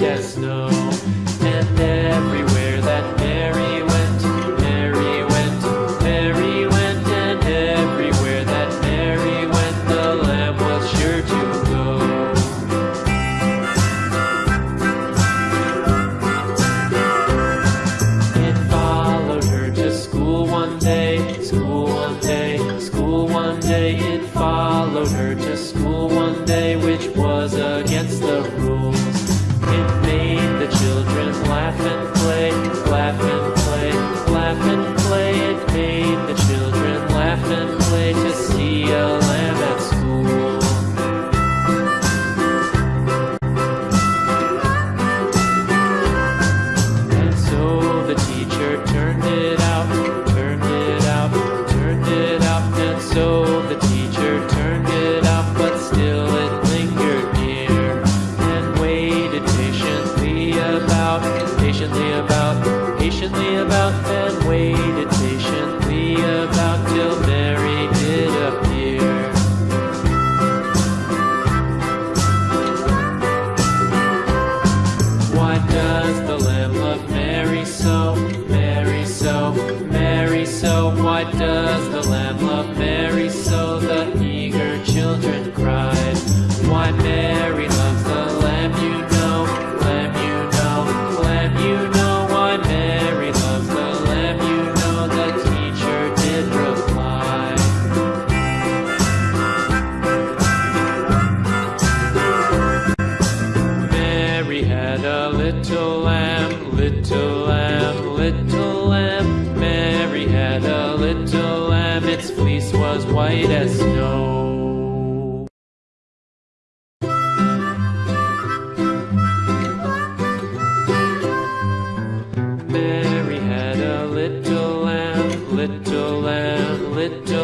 white as snow. And everywhere that Mary went, Mary went, Mary went, and everywhere that Mary went, the lamb was sure to go. It followed her to school one day, school one day, school one day. It followed her to school one day, which was against the Why does white as snow. Mary had a little lamb, little lamb, little